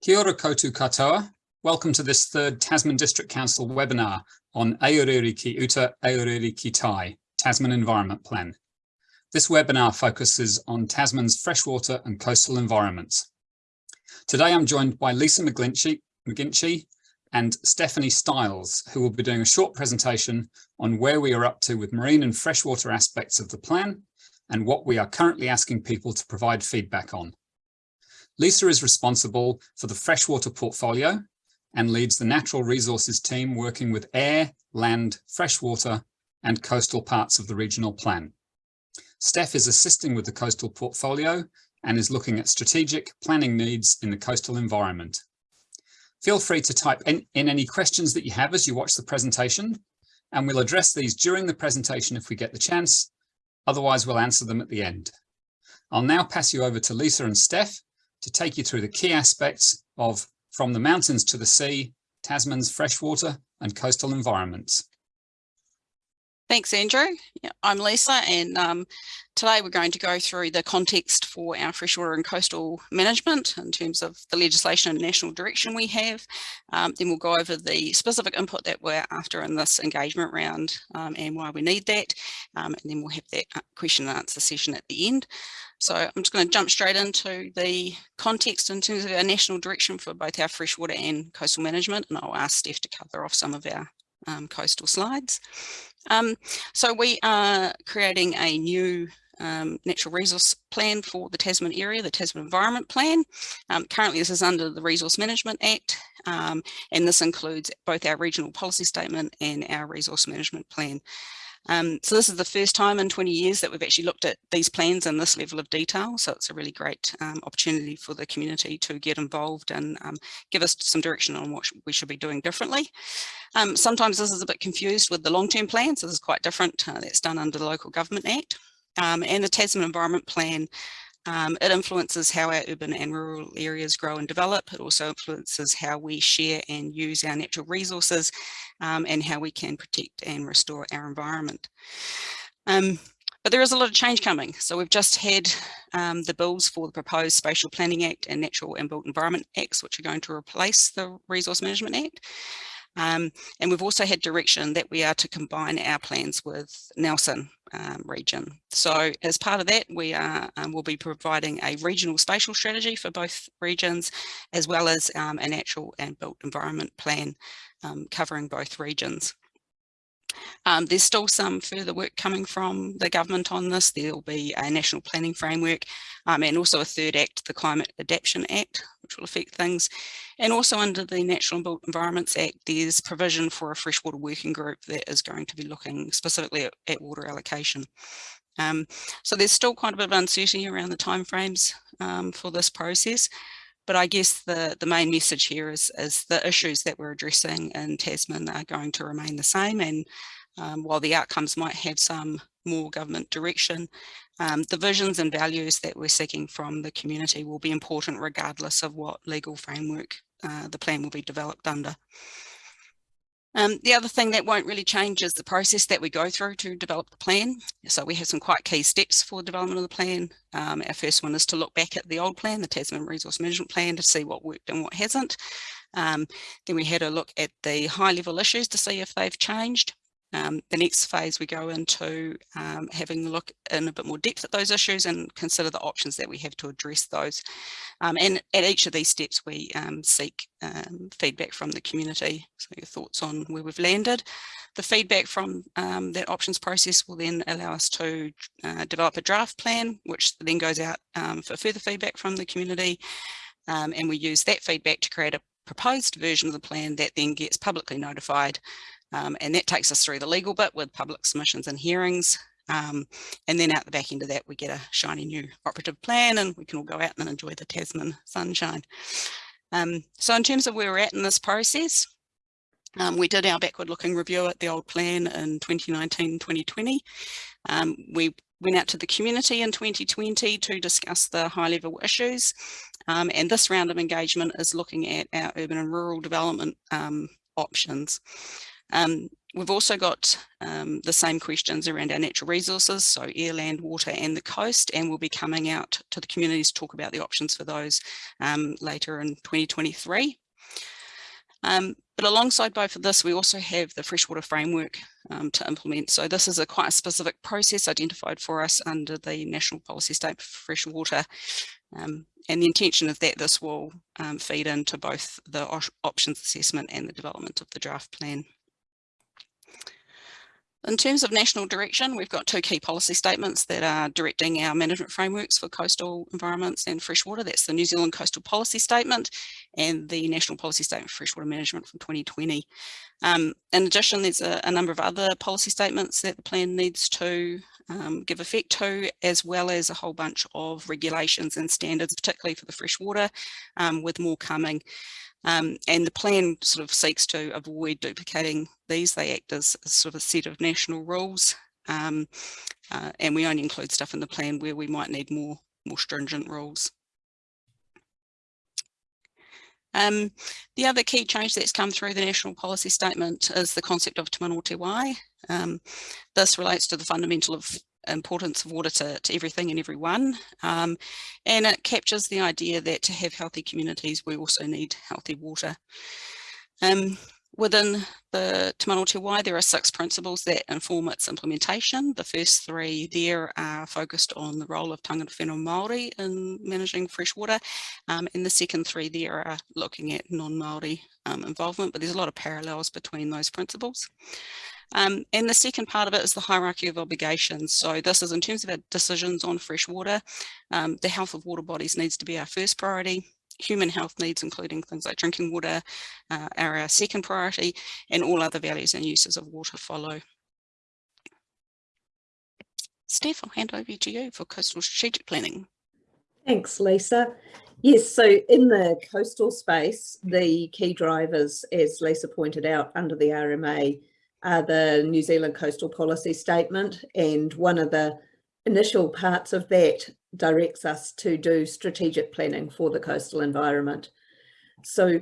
Kia ora koutou katoa. Welcome to this third Tasman District Council webinar on Aorere ki uta, Aorere ki tai, Tasman Environment Plan. This webinar focuses on Tasman's freshwater and coastal environments. Today I'm joined by Lisa McGlinchey, McGinchey and Stephanie Stiles, who will be doing a short presentation on where we are up to with marine and freshwater aspects of the plan and what we are currently asking people to provide feedback on. Lisa is responsible for the freshwater portfolio and leads the natural resources team working with air, land, freshwater and coastal parts of the regional plan. Steph is assisting with the coastal portfolio and is looking at strategic planning needs in the coastal environment. Feel free to type in, in, any questions that you have as you watch the presentation, and we'll address these during the presentation if we get the chance. Otherwise, we'll answer them at the end. I'll now pass you over to Lisa and Steph to take you through the key aspects of From the Mountains to the Sea, Tasman's freshwater and coastal environments. Thanks, Andrew. I'm Lisa, and um, today we're going to go through the context for our freshwater and coastal management in terms of the legislation and national direction we have. Um, then we'll go over the specific input that we're after in this engagement round um, and why we need that. Um, and then we'll have that uh, question and answer session at the end. So I'm just going to jump straight into the context in terms of our national direction for both our freshwater and coastal management, and I'll ask Steph to cover off some of our um, coastal slides. Um, so we are creating a new um, natural resource plan for the Tasman area, the Tasman Environment Plan. Um, currently this is under the Resource Management Act um, and this includes both our regional policy statement and our resource management plan. Um, so this is the first time in 20 years that we've actually looked at these plans in this level of detail. So it's a really great um, opportunity for the community to get involved and um, give us some direction on what we should be doing differently. Um, sometimes this is a bit confused with the long-term plan, so this is quite different. Uh, that's done under the Local Government Act. Um, and the Tasman Environment Plan um, it influences how our urban and rural areas grow and develop. It also influences how we share and use our natural resources um, and how we can protect and restore our environment. Um, but there is a lot of change coming. So we've just had um, the bills for the proposed Spatial Planning Act and Natural and Built Environment Acts, which are going to replace the Resource Management Act. Um, and we've also had direction that we are to combine our plans with Nelson um, region. So as part of that, we are um, will be providing a regional spatial strategy for both regions, as well as um, a natural and built environment plan um, covering both regions. Um, there's still some further work coming from the government on this. There'll be a national planning framework um, and also a third act, the Climate Adaptation Act, which will affect things. And also under the Natural Environments Act, there's provision for a freshwater working group that is going to be looking specifically at, at water allocation. Um, so there's still quite a bit of uncertainty around the timeframes um, for this process. But I guess the, the main message here is, is the issues that we're addressing in Tasman are going to remain the same. And um, while the outcomes might have some more government direction, um, the visions and values that we're seeking from the community will be important regardless of what legal framework uh, the plan will be developed under. Um, the other thing that won't really change is the process that we go through to develop the plan. So we have some quite key steps for development of the plan. Um, our first one is to look back at the old plan, the Tasman Resource Management Plan, to see what worked and what hasn't. Um, then we had a look at the high level issues to see if they've changed. Um, the next phase we go into um, having a look in a bit more depth at those issues and consider the options that we have to address those. Um, and at each of these steps we um, seek um, feedback from the community, so your thoughts on where we've landed. The feedback from um, that options process will then allow us to uh, develop a draft plan, which then goes out for further feedback from the community. and we use that feedback to create a proposed version of the plan that then gets publicly notified um, and that takes us through the legal bit with public submissions and hearings. Um, and then out the back end of that, we get a shiny new operative plan and we can all go out and enjoy the Tasman sunshine. Um, so in terms of where we're at in this process, um, we did our backward looking review at the old plan in 2019-2020. Um, we went out to the community in 2020 to discuss the high level issues. Um, and this round of engagement is looking at our urban and rural development um, options. Um, we've also got um, the same questions around our natural resources, so air, land, water and the coast, and we'll be coming out to the communities to talk about the options for those um, later in 2023. Um, but alongside both of this, we also have the freshwater framework um, to implement. So this is a quite a specific process identified for us under the National Policy Statement for Freshwater. Um, and the intention is that this will um, feed into both the options assessment and the development of the draft plan. In terms of national direction, we've got two key policy statements that are directing our management frameworks for coastal environments and freshwater. That's the New Zealand Coastal Policy Statement and the National Policy Statement for Freshwater Management from 2020. Um, in addition, there's a, a, number of other policy statements that the plan needs to um, give effect to, as well as a whole bunch of regulations and standards, particularly for the freshwater, um, with more coming. Um, and the plan sort of seeks to avoid duplicating these. They act as a sort of a set of national rules. Um, uh, and we only include stuff in the plan where we might need more, more stringent rules. Um, the other key change that's come through the national policy statement is the concept of te mana o te wai. Um, this relates to the fundamental of importance of water to, to everything and everyone. Um, and it captures the idea that to have healthy communities, we also need healthy water. Um, within the Te Mana o te Wai, there are six principles that inform its implementation. The first three there are focused on the role of tangata whenua Māori in managing fresh water. Um, and the second three there are looking at non-Māori um, involvement, but there's a lot of parallels between those principles. Um, and the second part of it is the hierarchy of obligations. So this is in terms of our decisions on fresh water, um, the health of water bodies needs to be our first priority. Human health needs, including things like drinking water, uh, are our second priority, and all other values and uses of water follow. Steph, I'll hand over to you for coastal strategic planning. Thanks, Lisa. Yes, so in the coastal space, the key drivers, as Lisa pointed out, under the RMA are the New Zealand Coastal Policy Statement and one of the initial parts of that directs us to do strategic planning for the coastal environment. So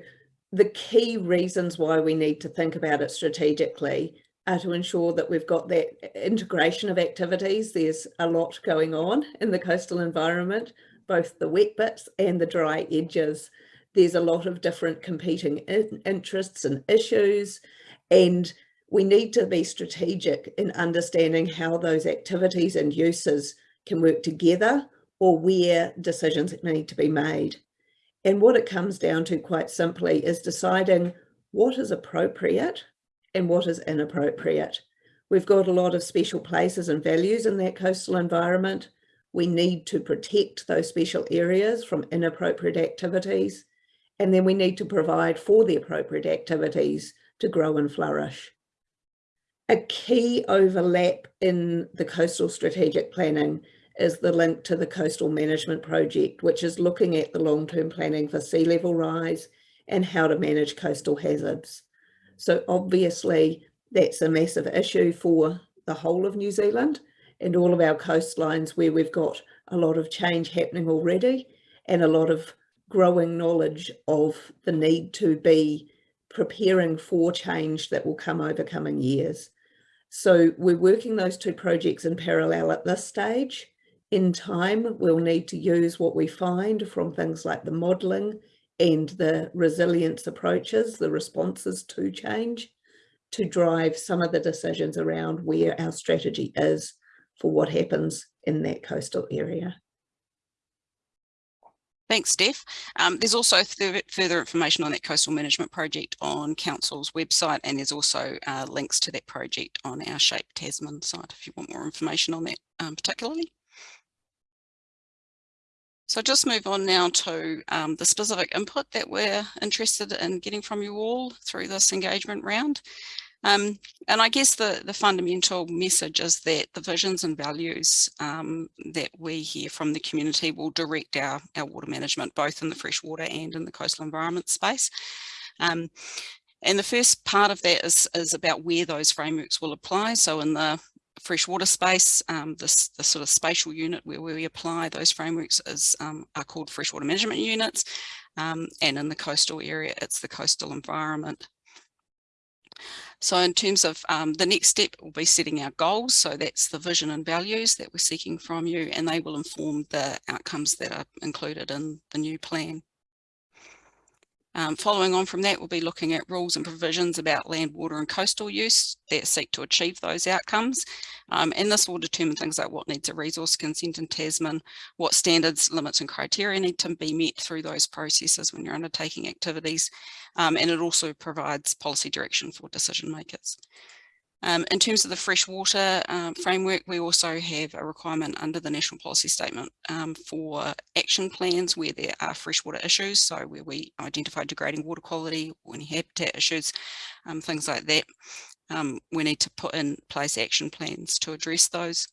the key reasons why we need to think about it strategically are to ensure that we've got that integration of activities. There's a lot going on in the coastal environment, both the wet bits and the dry edges. There's a lot of different competing in interests and issues and we need to be strategic in understanding how those activities and uses can work together or where decisions need to be made. And what it comes down to quite simply is deciding what is appropriate and what is inappropriate. We've got a lot of special places and values in that coastal environment. We need to protect those special areas from inappropriate activities. And then we need to provide for the appropriate activities to grow and flourish. A key overlap in the coastal strategic planning is the link to the coastal management project, which is looking at the long-term planning for sea level rise and how to manage coastal hazards. So obviously that's a massive issue for the whole of New Zealand and all of our coastlines where we've got a lot of change happening already and a lot of growing knowledge of the need to be preparing for change that will come over coming years. So we're working those two projects in parallel at this stage. In time, we'll need to use what we find from things like the modelling and the resilience approaches, the responses to change, to drive some of the decisions around where our strategy is for what happens in that coastal area. Thanks, Steph. Um, there's also further information on that coastal management project on Council's website, and there's also uh, links to that project on our Shape Tasman site if you want more information on that um, particularly. So just move on now to um, the specific input that we're interested in getting from you all through this engagement round. Um, and I guess the, the fundamental message is that the visions and values um, that we hear from the community will direct our, our water management, both in the freshwater and in the coastal environment space. Um, and the first part of that is, is about where those frameworks will apply. So in the freshwater space, um, this the sort of spatial unit where we apply those frameworks is um, are called freshwater management units. Um, and in the coastal area, it's the coastal environment. So in terms of um, the next step will be setting our goals. So that's the vision and values that we're seeking from you and they will inform the outcomes that are included in the new plan. Um, following on from that, we'll be looking at rules and provisions about land, water and coastal use that seek to achieve those outcomes. Um, and this will determine things like what needs a resource consent in Tasman, what standards, limits and criteria need to be met through those processes when you're undertaking activities. Um, and it also provides policy direction for decision makers. Um, in terms of the freshwater um, framework, we also have a requirement under the National Policy Statement um, for action plans where there are freshwater issues, so where we identify degrading water quality or any habitat issues, um, things like that. Um, we need to put in place action plans to address those.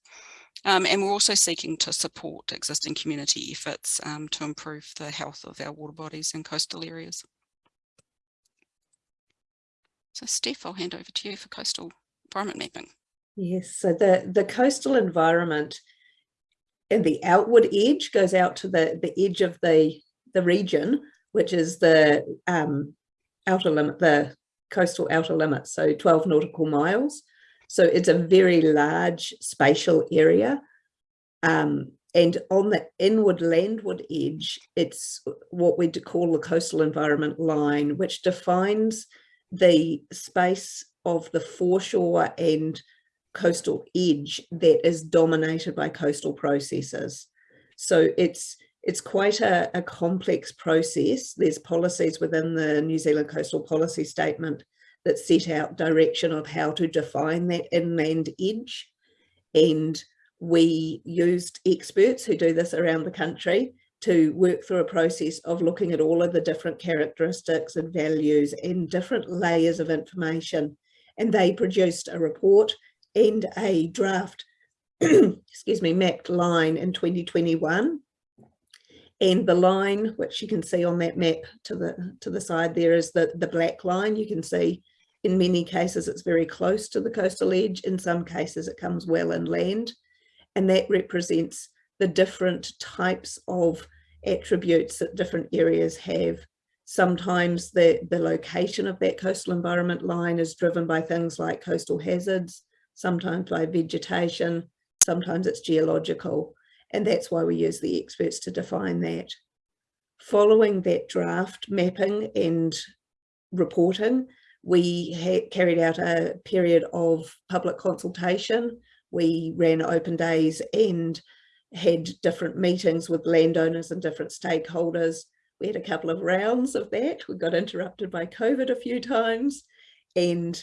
Um, and we're also seeking to support existing community efforts to improve the health of our water bodies and coastal areas. So Steph, I'll hand over to you for coastal mapping. Yes, so the, the coastal environment and the outward edge goes out to the, the edge of the, the region, which is the um, outer limit, the coastal outer limit, so 12 nautical miles. So it's a very large spatial area. Um, and on the inward landward edge, it's what we'd call the coastal environment line, which defines the space of the foreshore and coastal edge that is dominated by coastal processes. So it's it's quite a, a, complex process. There's policies within the New Zealand Coastal Policy Statement that set out direction of how to define that inland edge. And we used experts who do this around the country to work through a process of looking at all of the different characteristics and values and different layers of information and they produced a report and a draft, excuse me, mapped line in 2021. And the line, which you can see on that map to the to the side there is the, the black line. You can see in many cases it's very close to the coastal edge. In some cases it comes well inland. And that represents the different types of attributes that different areas have Sometimes the, the location of that coastal environment line is driven by things like coastal hazards, sometimes by vegetation, sometimes it's geological. And that's why we use the experts to define that. Following that draft mapping and reporting, we carried out a period of public consultation. We ran open days and had different meetings with landowners and different stakeholders we had a couple of rounds of that. We got interrupted by COVID a few times. And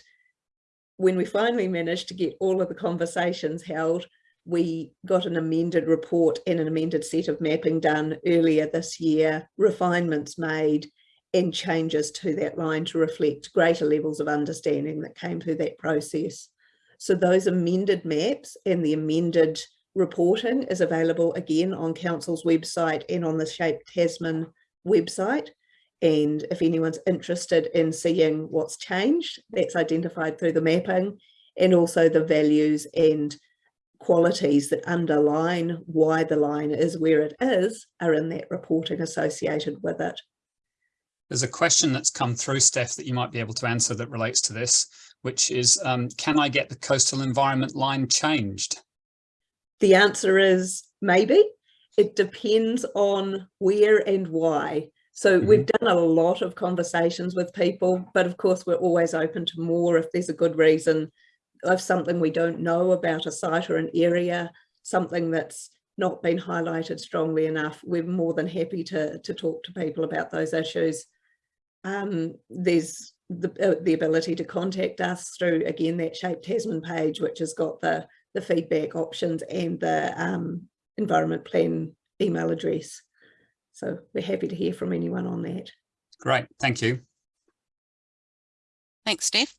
when we finally managed to get all of the conversations held, we got an amended report and an amended set of mapping done earlier this year, refinements made and changes to that line to reflect greater levels of understanding that came through that process. So those amended maps and the amended reporting is available again on Council's website and on the Shape Tasman website. And if anyone's interested in seeing what's changed, that's identified through the mapping and also the values and qualities that underline why the line is where it is are in that reporting associated with it. There's a question that's come through, Steph, that you might be able to answer that relates to this, which is, um, can I get the coastal environment line changed? The answer is maybe it depends on where and why. So mm -hmm. we've done a lot of conversations with people, but of course we're always open to more if there's a good reason of something we don't know about a site or an area, something that's not been highlighted strongly enough. We're more than happy to, to talk to people about those issues. Um, there's the, uh, the ability to contact us through, again, that Shape Tasman page, which has got the, the feedback options and the um, environment plan email address. So we're happy to hear from anyone on that. Great, thank you. Thanks, Steph.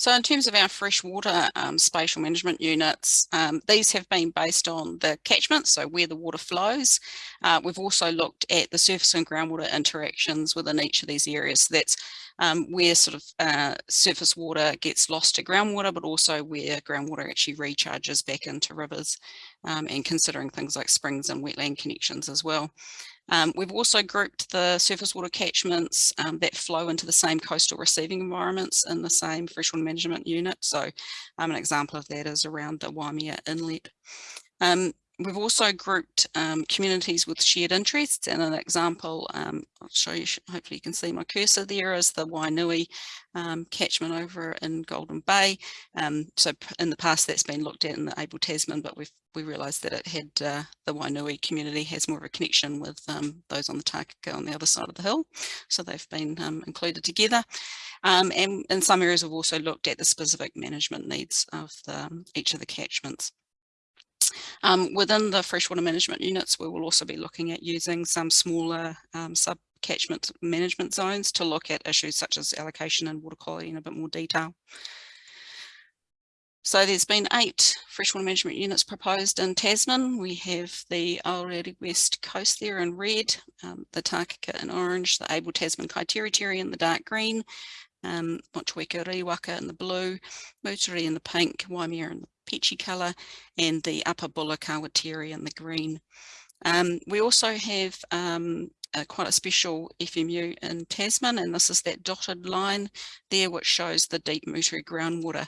So in terms of our freshwater um, spatial management units, um, these have been based on the catchment, so where the water flows. Uh, we've also looked at the surface and groundwater interactions within each of these areas. So that's um, where sort of uh, surface water gets lost to groundwater, but also where groundwater actually recharges back into rivers um, and considering things like springs and wetland connections as well. Um, we've also grouped the surface water catchments um, that flow into the same coastal receiving environments in the same freshwater management unit. So um, an example of that is around the Waimea Inlet. We've also grouped um, communities with shared interests and an example, um, I'll show you, hopefully you can see my cursor there is the Wainui um, catchment over in Golden Bay. Um, so in the past that's been looked at in the Abel Tasman, but we've we realised that it had uh, the Wainui community has more of a connection with um, those on the Takaka on the other side of the hill. So they've been um, included together. and in some areas we've also looked at the specific management needs of the, each of the catchments. Um, within the freshwater management units, we will also be looking at using some smaller um, sub catchment management zones to look at issues such as allocation and water quality in a bit more detail. So there's been eight freshwater management units proposed in Tasman. We have the Aorere West Coast there in red, um, the Takaka in orange, the Abel Tasman Kaiteriteri in the dark green, um, Motueka Riwaka in the blue, Moutere in the pink, Waimea in the peachy colour, and the Upper Buller Kawatiri in the green. Um, we also have um, a, quite a special FMU in Tasman, and this is that dotted line there, which shows the deep Moutere groundwater.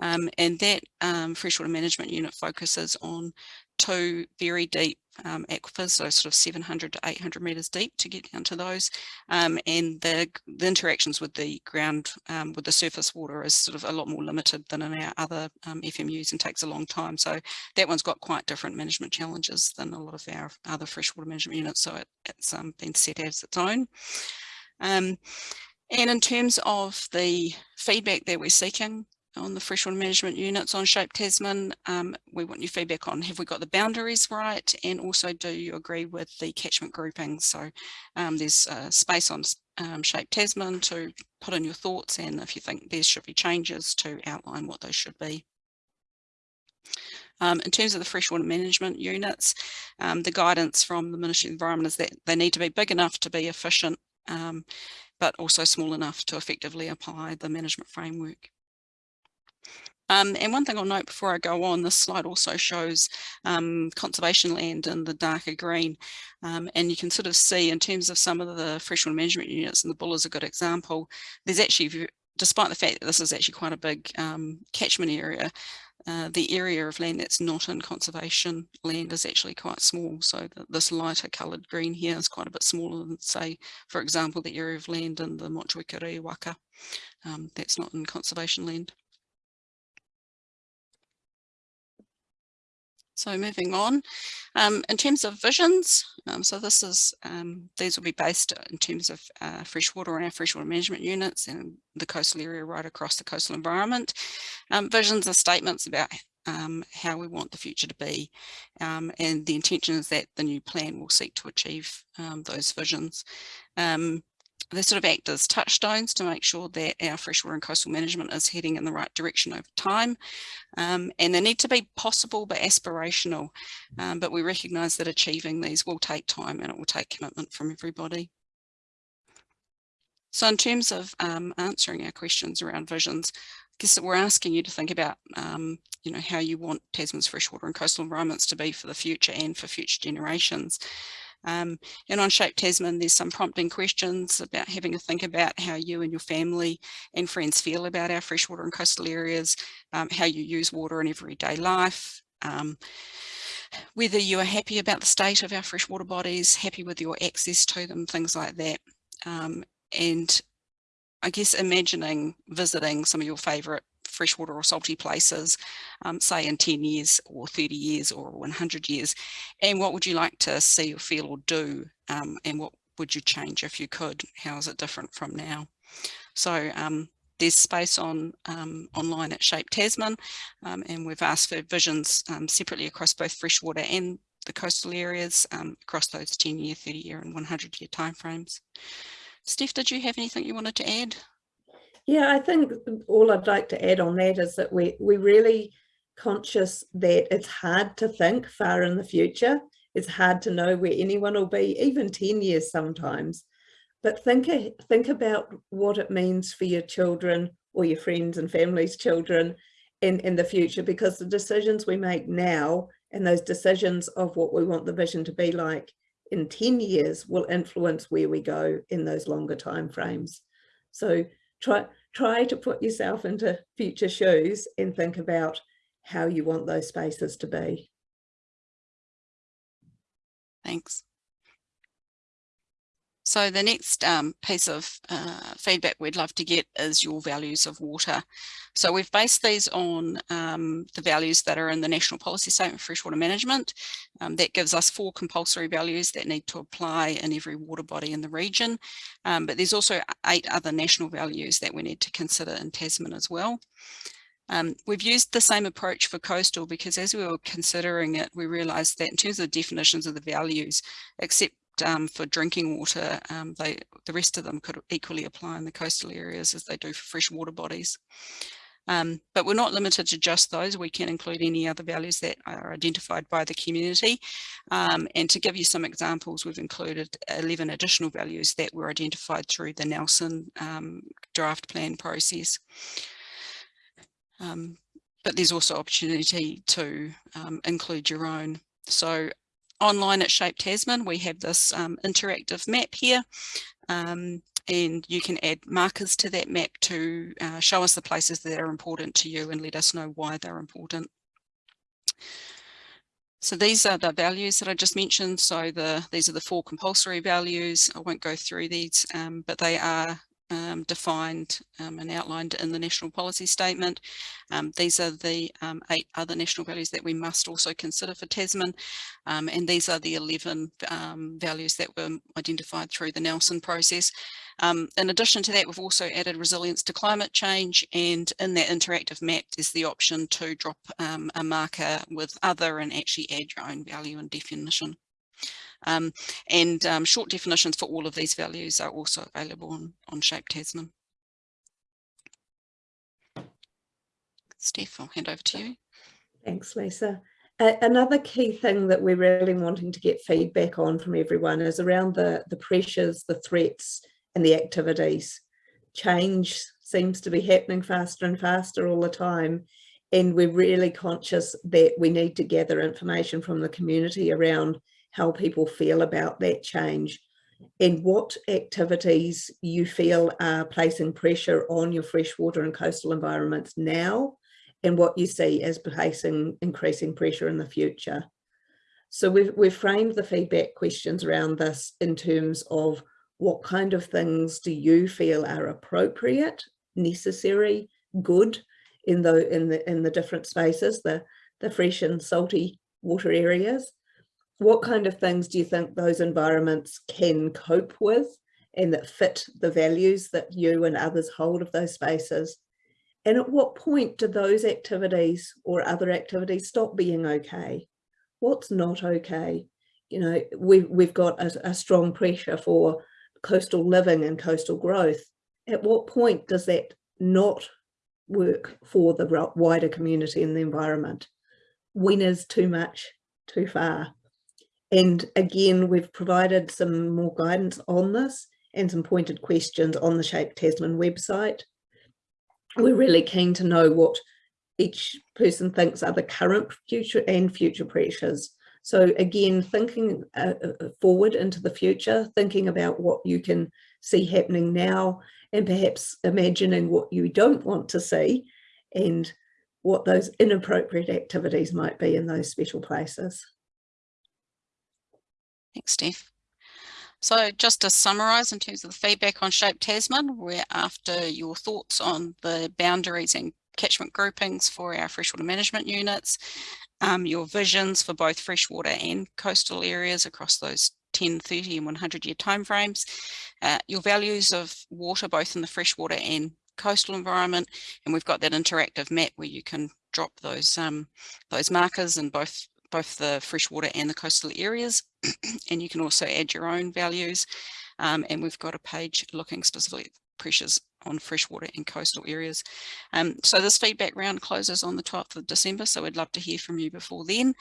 Um, and that um, freshwater management unit focuses on two very deep um, aquifers, so sort of 700 to 800 metres deep to get down to those. Um, and the, the, interactions with the ground, um, with the surface water is sort of a lot more limited than in our other um, FMUs and takes a long time. So that one's got quite different management challenges than a lot of our other freshwater management units. So it, it's um, been set as its own. Um, and in terms of the feedback that we're seeking, on the freshwater management units on Shape Tasman. Um, we want your feedback on have we got the boundaries right and also do you agree with the catchment grouping? So um, there's uh, space on um, Shape Tasman to put in your thoughts and if you think there should be changes to outline what those should be. Um, in terms of the freshwater management units, um, the guidance from the Ministry of Environment is that they need to be big enough to be efficient, um, but also small enough to effectively apply the management framework. Um, and one thing I'll note before I go on, this slide also shows um, conservation land in the darker green. Um, and you can sort of see in terms of some of the freshwater management units, and the Buller is a good example, there's actually, despite the fact that this is actually quite a big um, catchment area, uh, the area of land that's not in conservation land is actually quite small. So the, this lighter coloured green here is quite a bit smaller than, say, for example, the area of land in the Motueka Riwaka. Um, that's not in conservation land. So moving on, um, in terms of visions, um, so this is, um, these will be based in terms of uh, freshwater and our freshwater management units and the coastal area right across the coastal environment. Um, visions are statements about um, how we want the future to be. Um, and the intention is that the new plan will seek to achieve those visions. They sort of act as touchstones to make sure that our freshwater and coastal management is heading in the right direction over time. Um, and they need to be possible but aspirational. Um, but we recognise that achieving these will take time and it will take commitment from everybody. So in terms of um, answering our questions around visions, I guess that we're asking you to think about, um, you know, how you want Tasman's freshwater and coastal environments to be for the future and for future generations. Um, and on Shape Tasman, there's some prompting questions about having a think about how you and your family and friends feel about our freshwater and coastal areas, um, how you use water in everyday life, um, whether you are happy about the state of our freshwater bodies, happy with your access to them, things like that. Um, and I guess imagining visiting some of your favourite freshwater or salty places, um, say in 10 years or 30 years or 100 years? And what would you like to see or feel or do? Um, and what would you change if you could? How is it different from now? So um, there's space on um, online at Shape Tasman um, and we've asked for visions um, separately across both freshwater and the coastal areas across those 10 year, 30 year and 100 year timeframes. Steph, did you have anything you wanted to add? Yeah, I think all I'd like to add on that is that we we really conscious that it's hard to think far in the future. It's hard to know where anyone will be, even 10 years sometimes. but think, think about what it means for your children or your friends and family's children in, in the future, because the decisions we make now and those decisions of what we want the vision to be like in 10 years will influence where we go in those longer time frames. So try, try to put yourself into future shoes and think about how you want those spaces to be. Thanks. So the next um, piece of uh, feedback we'd love to get is your values of water. So we've based these on um, the values that are in the National Policy Statement for Freshwater Management. Um, that gives us four compulsory values that need to apply in every water body in the region. Um, but there's also eight other national values that we need to consider in Tasman as well. Um, we've used the same approach for coastal because as we were considering it, we realised that in terms of definitions of the values, except um, for drinking water, um, they, the rest of them could equally apply in the coastal areas as they do for fresh water bodies. Um, but we're not limited to just those. We can include any other values that are identified by the community. Um, and to give you some examples, we've included 11 additional values that were identified through the Nelson um, draft plan process. Um, but there's also opportunity to um, include your own. So online at Shape Tasman, we have this um, interactive map here. Um, and you can add markers to that map to uh, show us the places that are important to you and let us know why they're important. So these are the values that I just mentioned. So the these are the four compulsory values. I won't go through these, um, but they are um, defined um, and outlined in the national policy statement. Um, these are the um, eight other national values that we must also consider for Tasman. Um, and these are the 11 um, values that were identified through the Nelson process. in addition to that, we've also added resilience to climate change. And in that interactive map, there's the option to drop a marker with other and actually add your own value and definition. Um, and um, short definitions for all of these values are also available on, on Shape Tasman. Steph, I'll hand over to you. Thanks, Lisa. Uh, another key thing that we're really wanting to get feedback on from everyone is around the, the pressures, the threats and the activities. Change seems to be happening faster and faster all the time. And we're really conscious that we need to gather information from the community around how people feel about that change and what activities you feel are placing pressure on your freshwater and coastal environments now and what you see as placing increasing pressure in the future. So we've, we've framed the feedback questions around this in terms of what kind of things do you feel are appropriate, necessary, good in the in the in the different spaces, the the fresh and salty water areas, what kind of things do you think those environments can cope with and that fit the values that you and others hold of those spaces? And at what point do those activities or other activities stop being okay? What's not okay? You know, we've, we've got a, a strong pressure for coastal living and coastal growth. At what point does that not work for the wider community and the environment? When is too much too far? And again, we've provided some more guidance on this and some pointed questions on the Shape Tasman website. We're really keen to know what each person thinks are the current future and future pressures. So again, thinking uh, uh, forward into the future, thinking about what you can see happening now and perhaps imagining what you don't want to see and what those inappropriate activities might be in those special places. Thanks, Steph. So just to summarise in terms of the feedback on Shape Tasman, we're after your thoughts on the boundaries and catchment groupings for our freshwater management units, um, your visions for both freshwater and coastal areas across those 10, 30 and 100 year timeframes, uh, your values of water both in the freshwater and coastal environment, and we've got that interactive map where you can drop those um, those markers in both both the freshwater and the coastal areas. And you can also add your own values. Um, and we've got a page looking specifically at pressures on freshwater and coastal areas. Um, so this feedback round closes on the 12th of December, so we'd love to hear from you before then.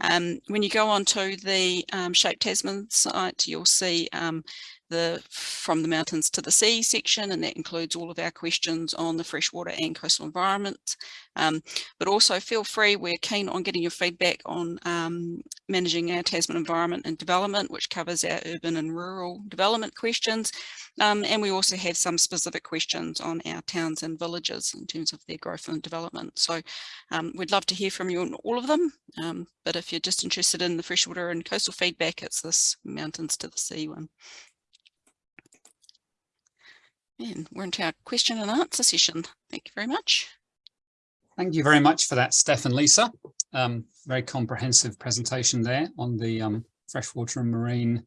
Um, when you go on to the um, Shape Tasman site, you'll see um, the from the mountains to the sea section and that includes all of our questions on the freshwater and coastal environment um, but also feel free we're keen on getting your feedback on um, managing our Tasman environment and development which covers our urban and rural development questions and we also have some specific questions on our towns and villages in terms of their growth and development so um, we'd love to hear from you on all of them um, but if you're just interested in the freshwater and coastal feedback it's this mountains to the sea one and we're into our question and answer session. Thank you very much. Thank you very much for that, Steph and Lisa. Um, very comprehensive presentation there on the um, freshwater and marine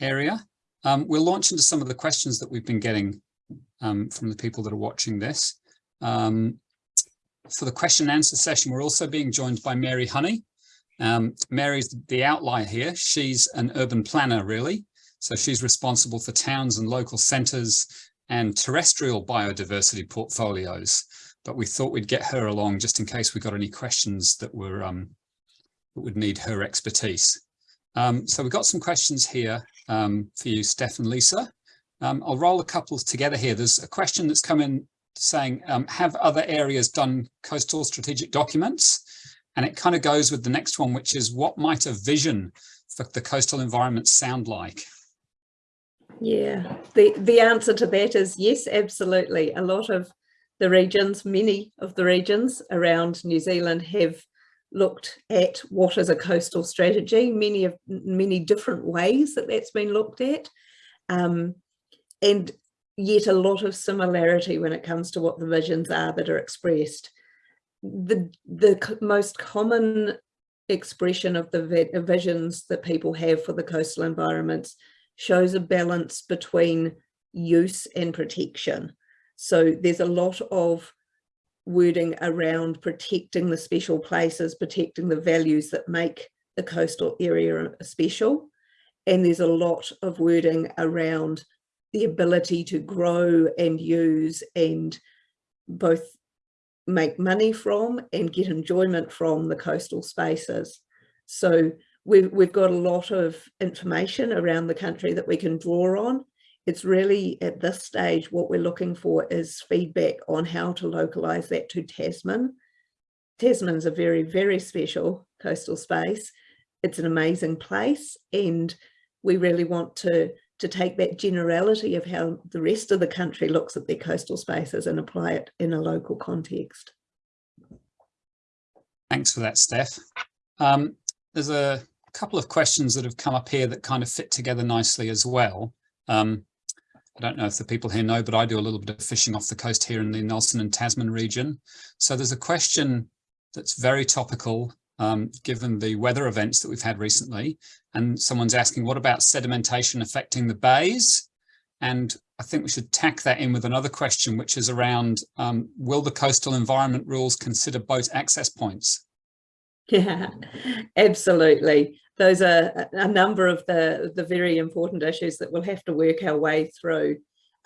area. Um, we'll launch into some of the questions that we've been getting um, from the people that are watching this. Um, for the question and answer session, we're also being joined by Mary Honey. Um, Mary's the outlier here. She's an urban planner, really. So she's responsible for towns and local centres and terrestrial biodiversity portfolios. But we thought we'd get her along just in case we got any questions that were um, that would need her expertise. Um, so we've got some questions here um, for you, Steph and Lisa. Um, I'll roll a couple together here. There's a question that's come in saying, um, have other areas done coastal strategic documents? And it kind of goes with the next one, which is what might a vision for the coastal environment sound like? Yeah, the, the answer to that is yes, absolutely. A lot of the regions, many of the regions around New Zealand have looked at what is a coastal strategy, many of many different ways that that's been looked at. Um, and yet a lot of similarity when it comes to what the visions are that are expressed. The, the most common expression of the uh, visions that people have for the coastal environments shows a balance between use and protection. So there's a lot of wording around protecting the special places, protecting the values that make the coastal area special. And there's a lot of wording around the ability to grow and use and both make money from and get enjoyment from the coastal spaces. So we've, we've got a lot of information around the country that we can draw on. It's really at this stage, what we're looking for is feedback on how to localise that to Tasman. Tasman's a very, very special coastal space. It's an amazing place and we really want to, to take that generality of how the rest of the country looks at their coastal spaces and apply it in a local context. Thanks for that, Steph. Um, there's a couple of questions that have come up here that kind of fit together nicely as well. Um, I don't know if the people here know, but I do a little bit of fishing off the coast here in the Nelson and Tasman region. So there's a question that's very topical um, given the weather events that we've had recently. And someone's asking, what about sedimentation affecting the bays? And I think we should tack that in with another question, which is around, um, will the coastal environment rules consider boat access points? Yeah, absolutely. Those are a number of the, the very important issues that we'll have to work our way through.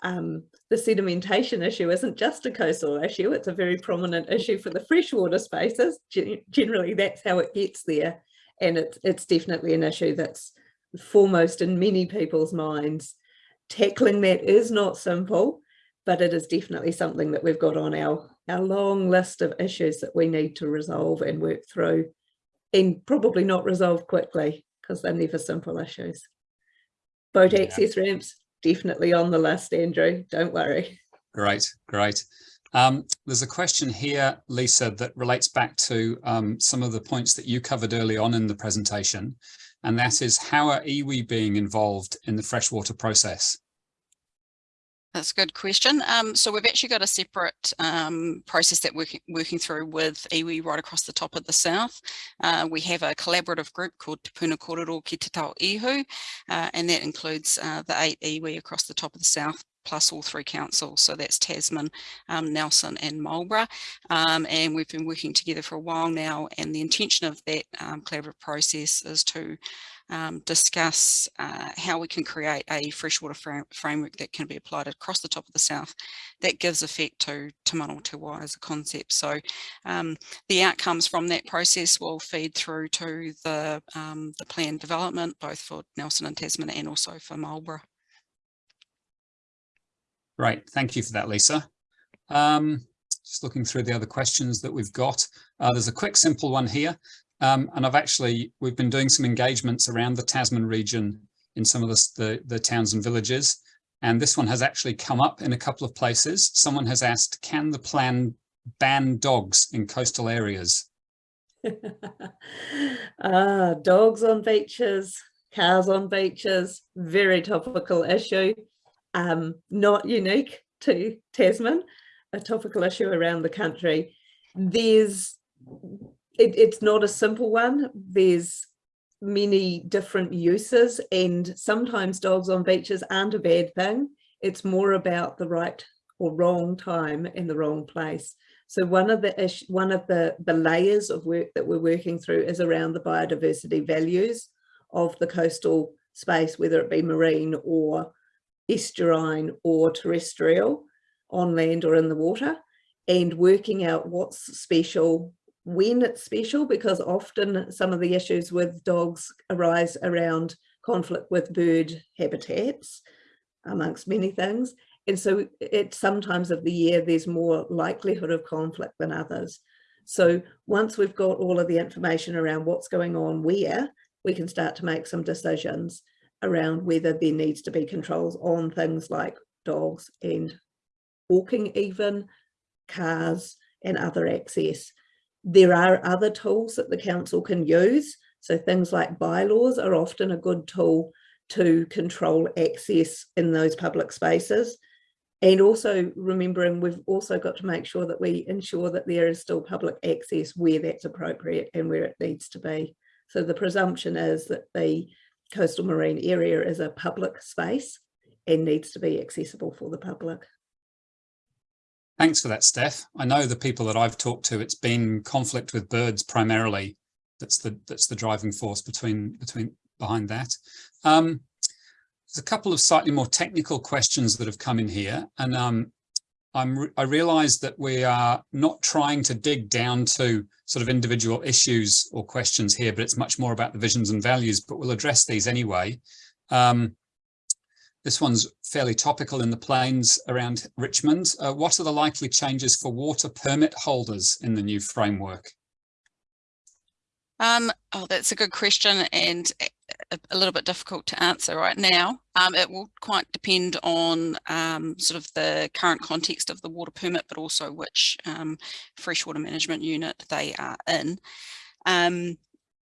Um, the sedimentation issue isn't just a coastal issue, it's a very prominent issue for the freshwater spaces. Generally, that's how it gets there. And it's, it's definitely an issue that's foremost in many people's minds. Tackling that is not simple, but it is definitely something that we've got on our, our long list of issues that we need to resolve and work through and probably not resolve quickly because they're never simple issues. Boat yeah. access ramps, definitely on the list, Andrew, don't worry. Great, great. Um, there's a question here, Lisa, that relates back to um, some of the points that you covered early on in the presentation, and that is how are iwi being involved in the freshwater process? That's a good question. Um, so we've actually got a separate um, process that we're working, through with iwi right across the top of the south. Uh, we have a collaborative group called Te Puna Korero Ki Te Tau Ihu, uh, and that includes uh, the eight iwi across the top of the south plus all three councils. So that's Tasman, um, Nelson and Marlborough. Um, and we've been working together for a while now. And the intention of that um, collaborative process is to um, discuss uh, how we can create a freshwater fr framework that can be applied across the top of the south that gives effect to Te Mana o te Wai as a concept. So um, the outcomes from that process will feed through to the, um, the plan development, both for Nelson and Tasman and also for Marlborough. Right, thank you for that, Lisa. Um, just looking through the other questions that we've got. Uh, there's a quick, simple one here. Um, and I've actually, we've been doing some engagements around the Tasman region in some of the, the, the towns and villages. And this one has actually come up in a couple of places. Someone has asked, can the plan ban dogs in coastal areas? ah, dogs on beaches, cars on beaches, very topical issue. Um, not unique to Tasman, a topical issue around the country. There's it, it's not a simple one. There's many different uses and sometimes dogs on beaches aren't a bad thing. It's more about the right or wrong time in the wrong place. So one of the ish, one of the, the layers of work that we're working through is around the biodiversity values of the coastal space, whether it be marine or estuarine or terrestrial on land or in the water and working out what's special when it's special because often some of the issues with dogs arise around conflict with bird habitats amongst many things. And so at some times of the year there's more likelihood of conflict than others. So once we've got all of the information around what's going on where we can start to make some decisions around whether there needs to be controls on things like dogs and walking even cars and other access there are other tools that the council can use. So things like bylaws are often a good tool to control access in those public spaces. And also remembering we've also got to make sure that we ensure that there is still public access where that's appropriate and where it needs to be. So the presumption is that the coastal marine area is a public space and needs to be accessible for the public. Thanks for that, Steph. I know the people that I've talked to, it's been conflict with birds primarily. That's the that's the driving force between between behind that. Um, there's a couple of slightly more technical questions that have come in here, and um, I'm re I realise that we are not trying to dig down to sort of individual issues or questions here, but it's much more about the visions and values. But we'll address these anyway. Um, this one's fairly topical in the plains around Richmond. Uh, what are the likely changes for water permit holders in the new framework? Um, oh, that's a good question and a, a, little bit difficult to answer right now. Um, it will quite depend on um, sort of the current context of the water permit, but also which um, freshwater management unit they are in.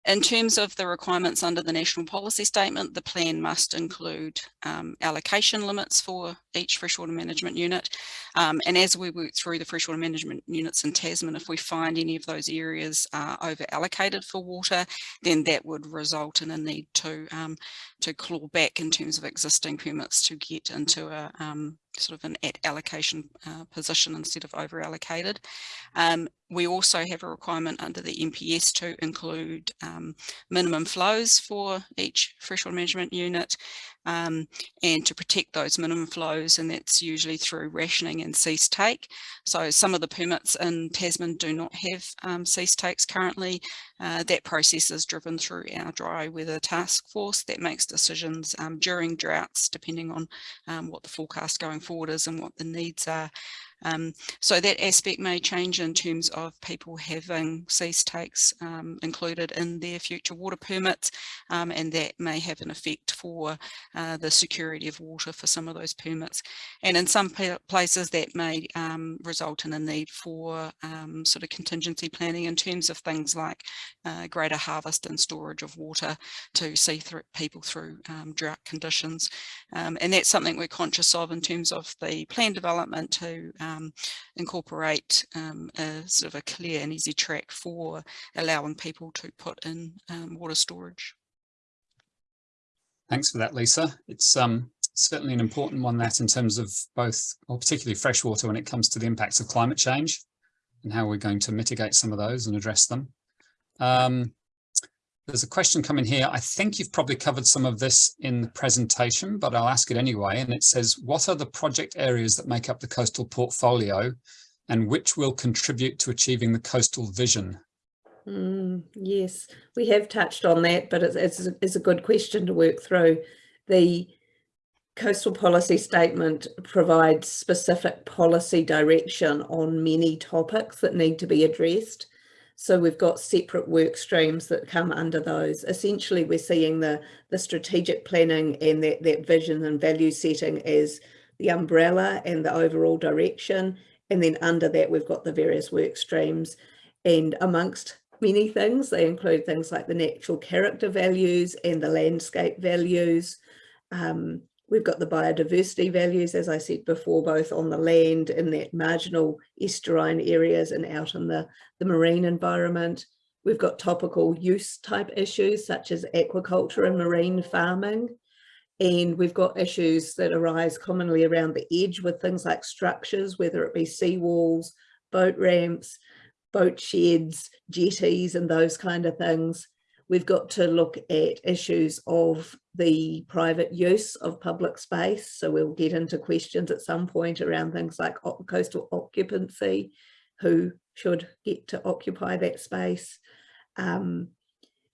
Um, in terms of the requirements under the national policy statement, the plan must include um, allocation limits for each freshwater management unit. Um, and as we work through the freshwater management units in Tasman, if we find any of those areas are over allocated for water, then that would result in a need to, um, to claw back in terms of existing permits to get into a um, sort of an at allocation uh, position instead of over allocated. We also have a requirement under the NPS to include um, minimum flows for each freshwater management unit um, and to protect those minimum flows and that's usually through rationing and cease take. So some of the permits in Tasman do not have um, cease takes currently. Uh, that process is driven through our dry weather task force that makes decisions um, during droughts depending on um, what the forecast going forward is and what the needs are. Um, so that aspect may change in terms of people having cease takes um, included in their future water permits um, and that may have an effect for uh, the security of water for some of those permits. And in some places that may um, result in a need for um, sort of contingency planning in terms of things like uh, greater harvest and storage of water to see through people through um, drought conditions. and that's something we're conscious of in terms of the plan development to um, incorporate um, a sort of a clear and easy track for allowing people to put in um, water storage. Thanks for that, Lisa. It's um, certainly an important one that in terms of both, or particularly freshwater when it comes to the impacts of climate change and how we're going to mitigate some of those and address them. Um, there's a question coming here. I think you've probably covered some of this in the presentation, but I'll ask it anyway. And it says, what are the project areas that make up the coastal portfolio and which will contribute to achieving the coastal vision? Mm, yes, we have touched on that, but it's, it's, it's a good question to work through. The coastal policy statement provides specific policy direction on many topics that need to be addressed. So we've got separate work streams that come under those. Essentially, we're seeing the, the strategic planning and that, that vision and value setting as the umbrella and the overall direction. And then under that, we've got the various work streams. And amongst many things, they include things like the natural character values and the landscape values, um, We've got the biodiversity values, as I said before, both on the land in that marginal estuarine areas and out in the, the marine environment. We've got topical use type issues such as aquaculture and marine farming. And we've got issues that arise commonly around the edge with things like structures, whether it be seawalls, boat ramps, boat sheds, jetties and those kind of things we've got to look at issues of the private use of public space. So we'll get into questions at some point around things like coastal occupancy, who should get to occupy that space. Um,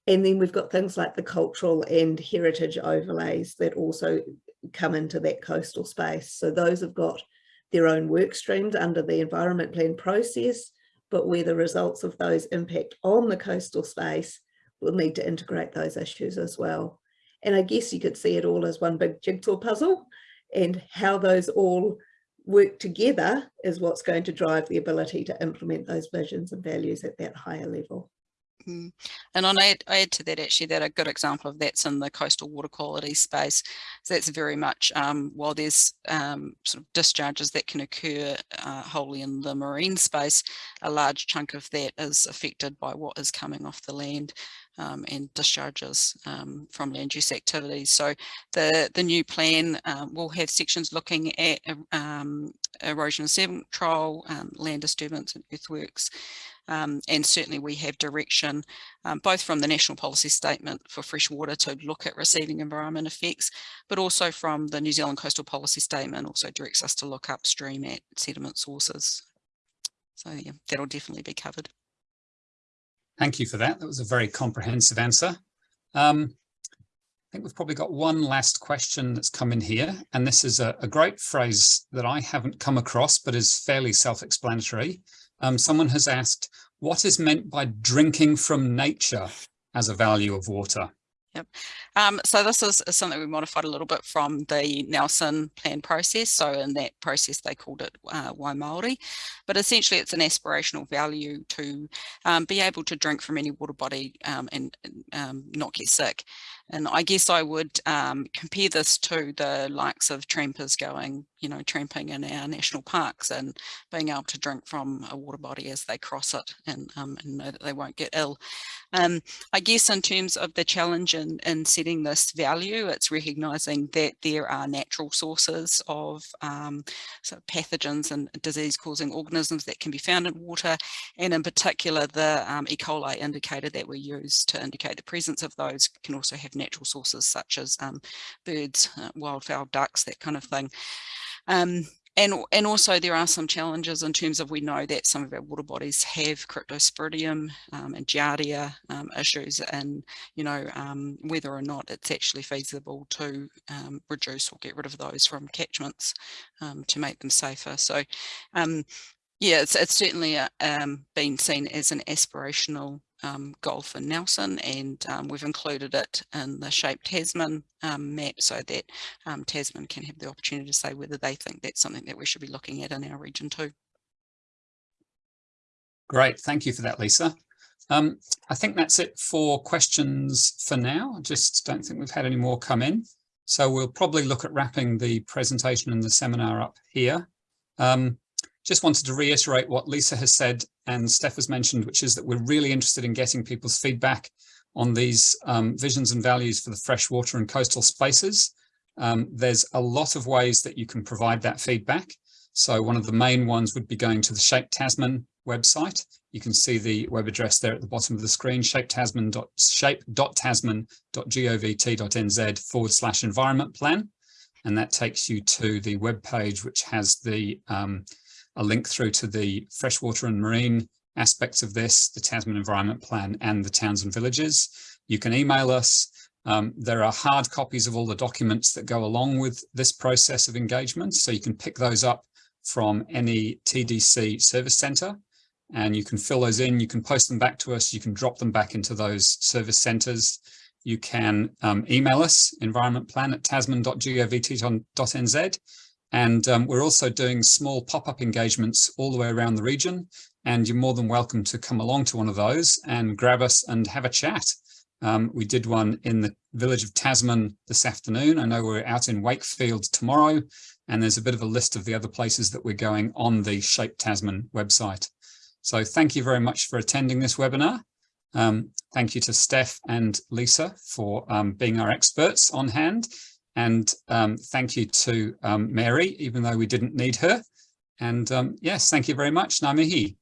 and then we've got things like the cultural and heritage overlays that also come into that coastal space. So those have got their own work streams under the environment plan process, but where the results of those impact on the coastal space we'll need to integrate those issues as well. And I guess you could see it all as one big jigsaw puzzle and how those all work together is what's going to drive the ability to implement those visions and values at that higher level. Mm. And on add, add to that actually that a good example of that's in the coastal water quality space. So that's very much um, while there's um, sort of discharges that can occur uh, wholly in the marine space, a large chunk of that is affected by what is coming off the land um, and discharges um, from land use activities. So the, the new plan um, will have sections looking at um, erosion and sediment control, land disturbance and earthworks, um, and certainly we have direction um, both from the national policy statement for freshwater to look at receiving environment effects, but also from the New Zealand coastal policy statement also directs us to look upstream at sediment sources. So yeah, that'll definitely be covered. Thank you for that. That was a very comprehensive answer. Um, I think we've probably got one last question that's come in here, and this is a, a great phrase that I haven't come across, but is fairly self-explanatory um, someone has asked, what is meant by drinking from nature as a value of water? Yep. Um, so this is, something we modified a little bit from the Nelson plan process. So in that process, they called it uh, but essentially it's an aspirational value to um, be able to drink from any water body um, and, and um, not get sick. And I guess I would um, compare this to the likes of trampers going, you know, tramping in our national parks and being able to drink from a water body as they cross it and, um, and know that they won't get ill. Um, I guess in terms of the challenge in, in setting this value, it's recognising that there are natural sources of um, pathogens and disease-causing organisms that can be found in water, and in particular the um, E. coli indicator that we use to indicate the presence of those can also have natural sources such as um, birds, uh, wildfowl, ducks, that kind of thing. Um, and, and also there are some challenges in terms of we know that some of our water bodies have cryptosporidium um, and giardia um, issues and you know um, whether or not it's actually feasible to um, reduce or get rid of those from catchments um, to make them safer. So um, yeah, it's, it's certainly uh, been seen as an aspirational um, for Nelson and um, we've included it in the shape Tasman um, map so that um, Tasman can have the opportunity to say whether they think that's something that we should be looking at in our region too. Great, thank you for that, Lisa. Um, I think that's it for questions for now. I just don't think we've had any more come in. So we'll probably look at wrapping the presentation and the seminar up here. Um, just wanted to reiterate what Lisa has said and Steph has mentioned, which is that we're really interested in getting people's feedback on these um, visions and values for the freshwater and coastal spaces. Um, there's a lot of ways that you can provide that feedback. So one of the main ones would be going to the Shape Tasman website. You can see the web address there at the bottom of the screen, shape.tasman.shape.tasman.govt.nz forward slash environment plan. And that takes you to the web page, which has the um, a link through to the freshwater and marine aspects of this, the Tasman Environment Plan and the towns and villages. You can email us. Um, there are hard copies of all the documents that go along with this process of engagement. So you can pick those up from any TDC service center and you can fill those in. You can post them back to us. You can drop them back into those service centers. You can um, email us environmentplan at tasman.govt.nz and um, we're also doing small pop-up engagements all the way around the region. And you're more than welcome to come along to one of those and grab us and have a chat. Um, we did one in the village of Tasman this afternoon. I know we're out in Wakefield tomorrow, and there's a bit of a list of the other places that we're going on the Shape Tasman website. So thank you very much for attending this webinar. Um, thank you to Steph and Lisa for um, being our experts on hand. And um, thank you to um, Mary, even though we didn't need her. And um, yes, thank you very much, Ngā mihi.